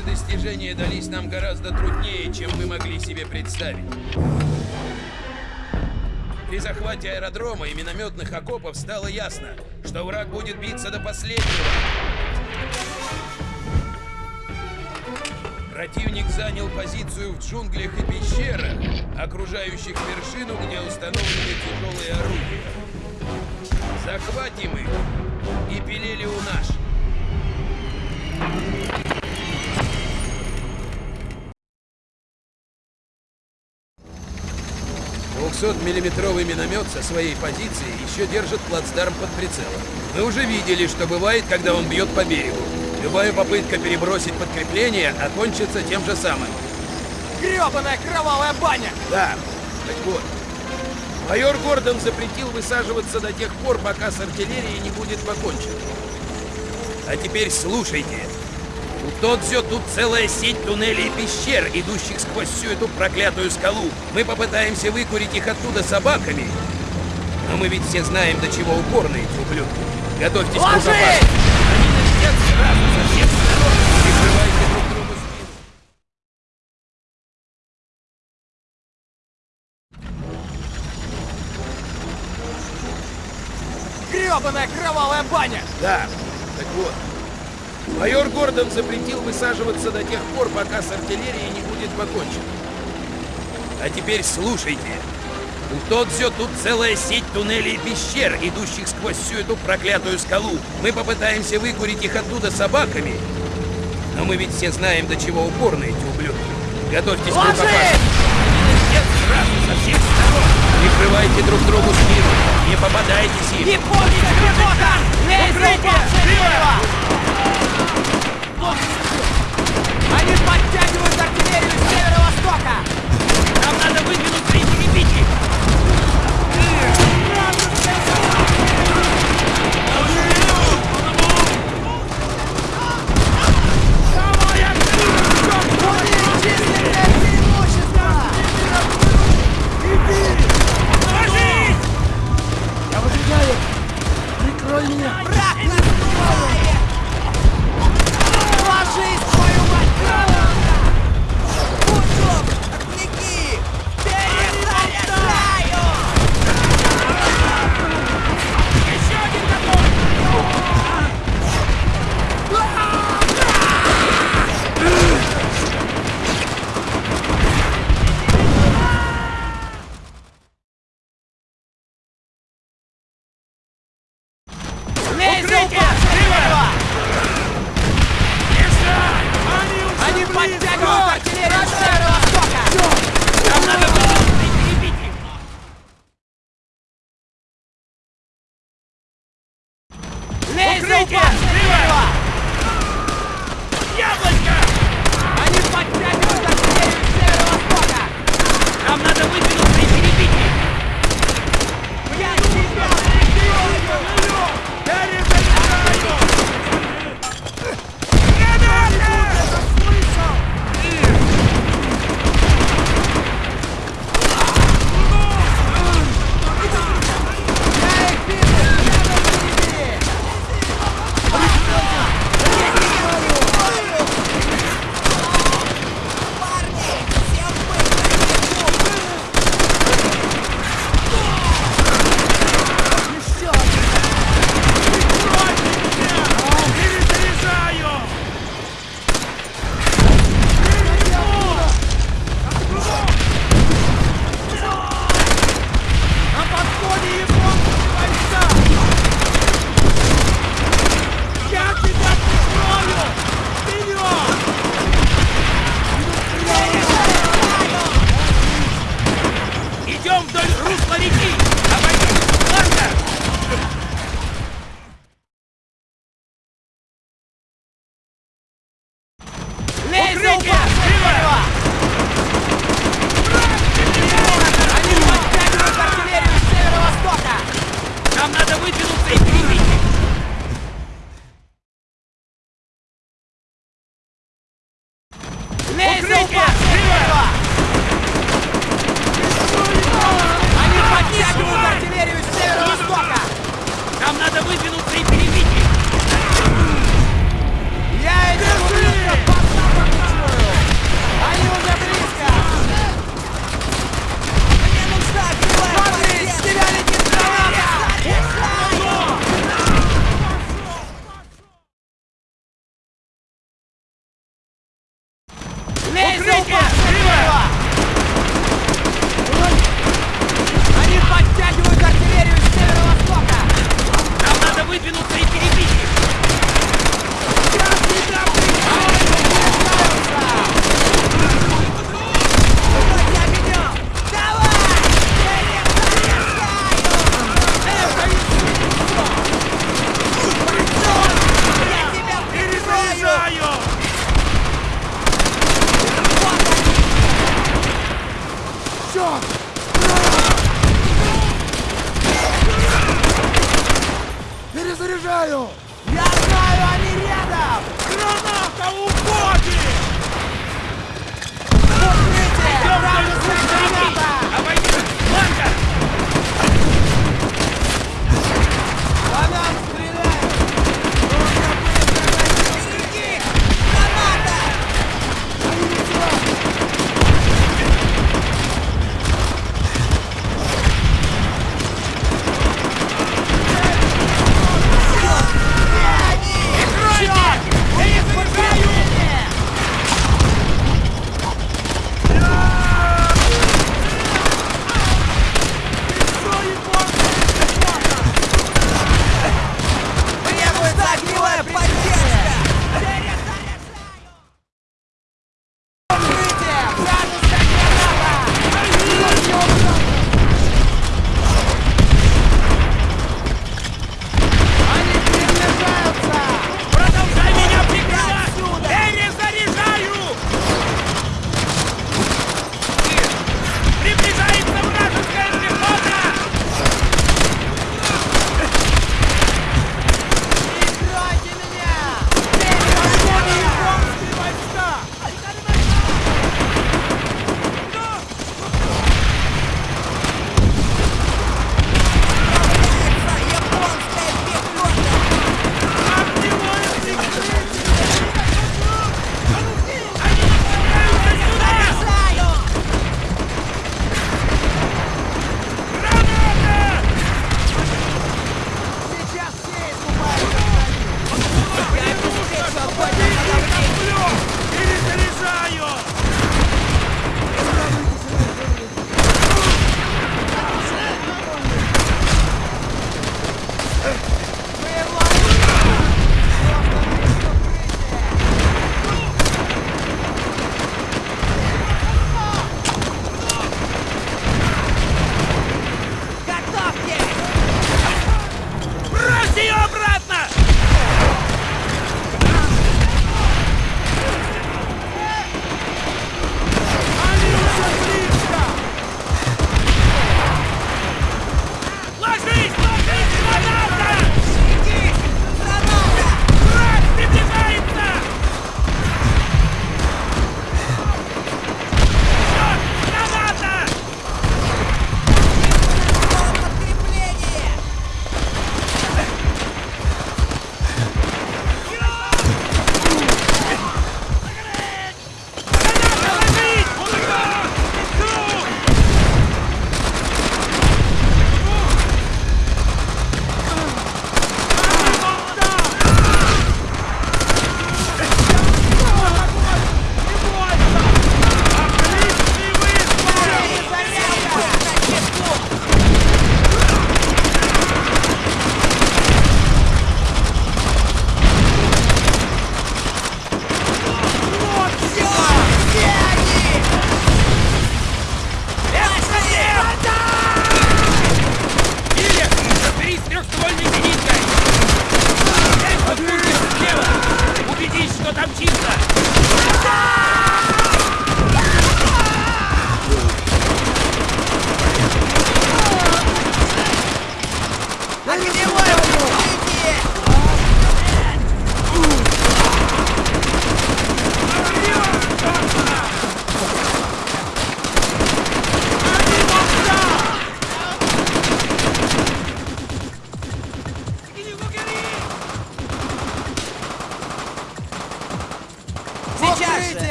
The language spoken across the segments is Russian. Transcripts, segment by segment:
Ваши достижения дались нам гораздо труднее, чем мы могли себе представить. При захвате аэродрома и минометных окопов стало ясно, что враг будет биться до последнего. Противник занял позицию в джунглях и пещерах, окружающих вершину, где установлены тяжелые орудия. Захватим их и пилили у наш. 200-миллиметровый миномет со своей позиции еще держит плацдарм под прицелом. Мы уже видели, что бывает, когда он бьет по берегу. Любая попытка перебросить подкрепление окончится тем же самым. Гребаная кровавая баня! Да, так вот. Майор Гордон запретил высаживаться до тех пор, пока с артиллерией не будет покончено. А теперь слушайте. У Тодзё тут целая сеть туннелей и пещер, идущих сквозь всю эту проклятую скалу. Мы попытаемся выкурить их оттуда собаками. Но мы ведь все знаем, до чего упорны эти ублюдки. Готовьтесь Ложись! к рукопашке. Они налетят сразу со всех сторон. Прикрывайте друг другу спину. Гребаная кровавая баня! Да, так вот. Майор Гордон запретил высаживаться до тех пор, пока с артиллерией не будет покончено. А теперь слушайте. У Тодзё тут целая сеть туннелей и пещер, идущих сквозь всю эту проклятую скалу. Мы попытаемся выкурить их оттуда собаками. Но мы ведь все знаем, до чего упорны эти ублюдки. Готовьтесь к рукопашке. Сразу со всех сторон. Прикрывайте друг другу спину. Не попадайтесь им. Японская пехота! Лезите! Слева! Они подтягивают артиллерию с северо-востока! Нам надо выдвинуть третьи Численное nada muito inocente em mim.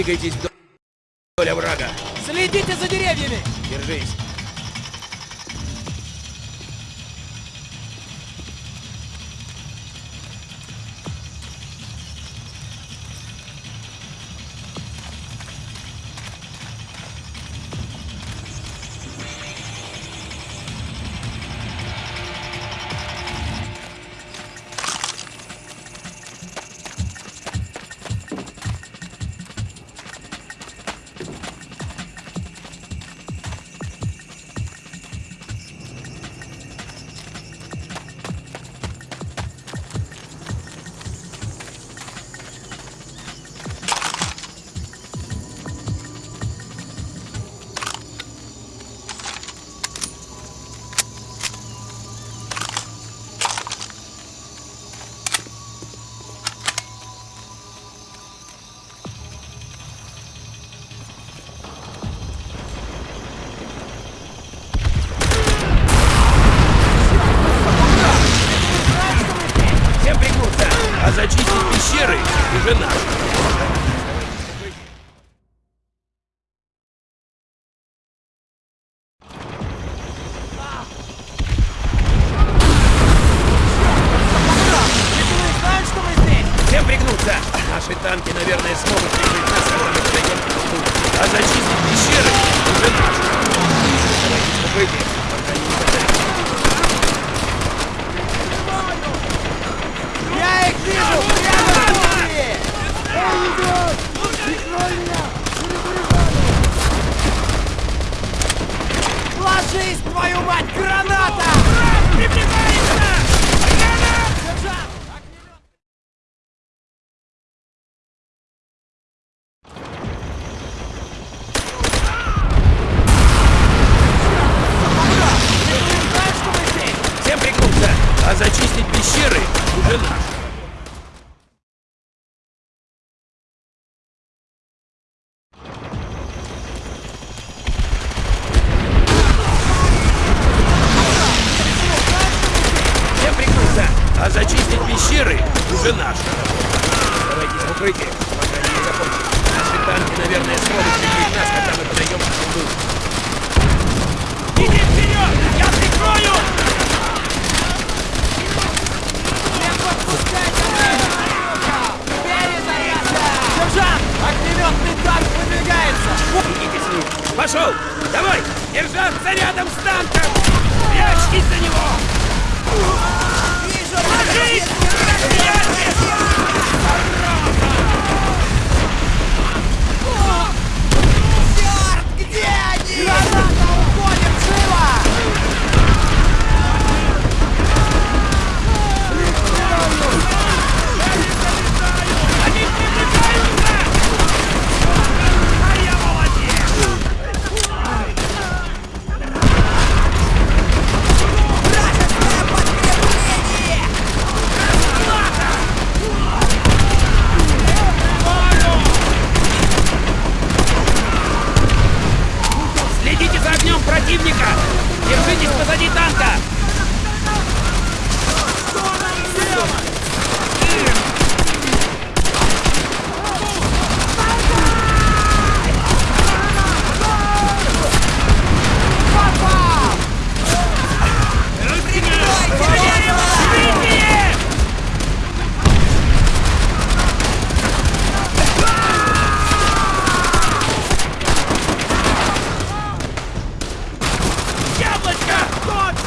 Двигайтесь вдоль врага. Следите за деревьями. Держись.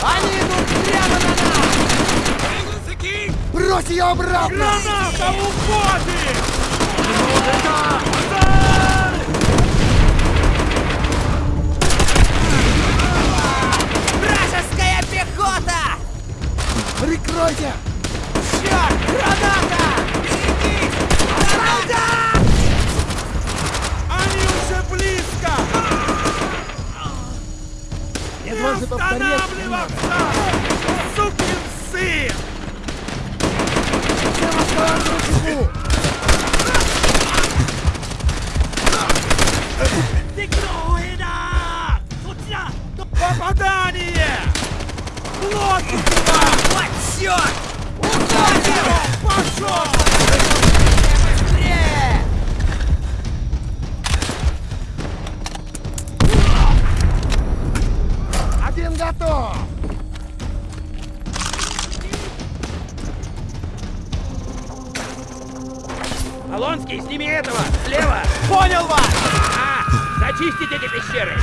Они идут прямо на нас! Брось ее обратно! Граната у Боби! Вражеская пехота! Прикройте! Черт, граната! Берегись! Граната! Они уже близко! Не останавливаться! Сукин сын! Всем останавливаться! Попадание! Блоки сюда! Вот черт! Ударил! Пошел! Сними этого! Слева! Понял вас! А, зачистить эти пещеры!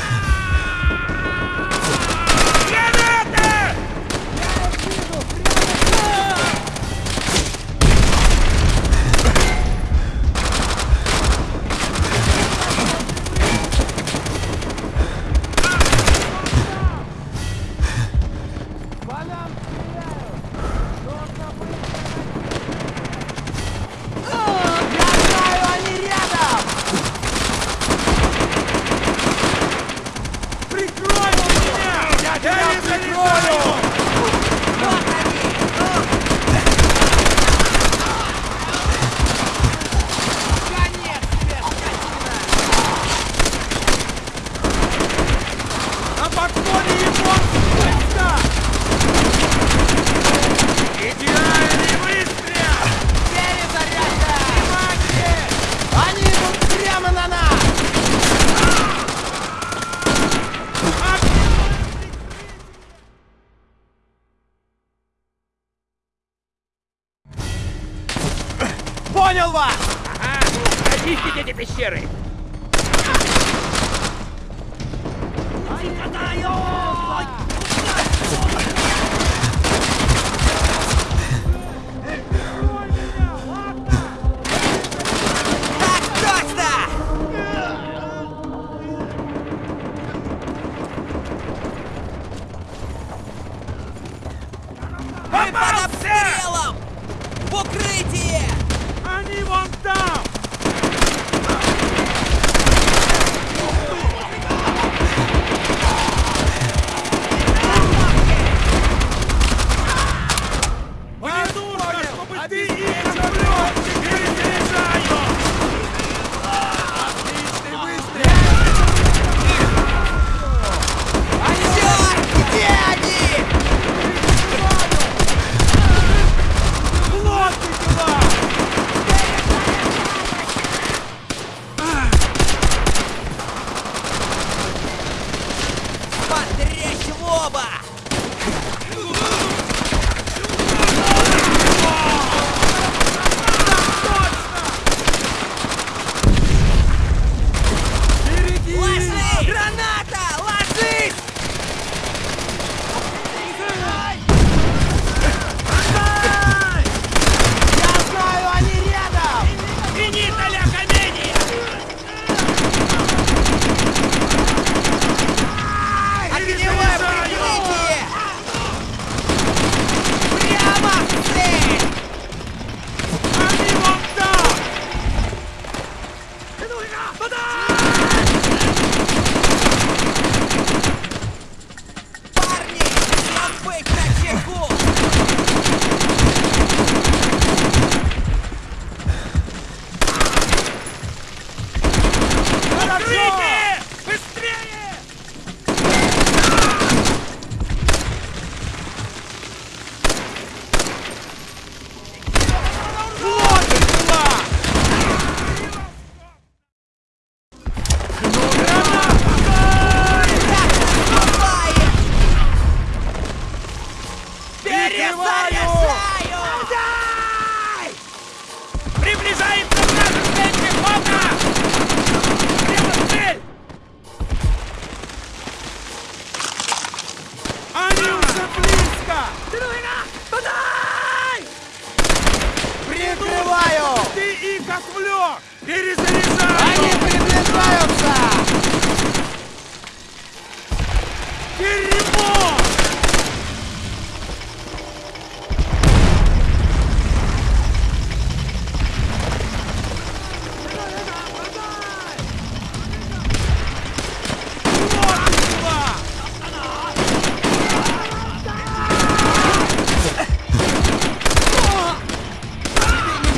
Мы под обстрелом! В укрытие! Они вон там!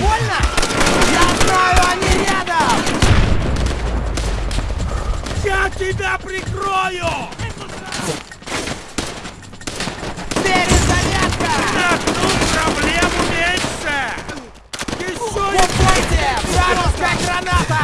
больно? Я знаю, они рядом! Я тебя прикрою! Перезарядка! Ну, проблему меньше! Еще... Уходите! Шаровская граната!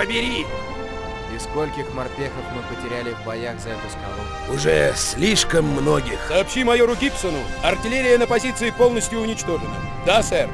побери! И скольких морпехов мы потеряли в боях за эту скалу? Уже слишком многих. Сообщи майору Гибсону, артиллерия на позиции полностью уничтожена. Да, сэр.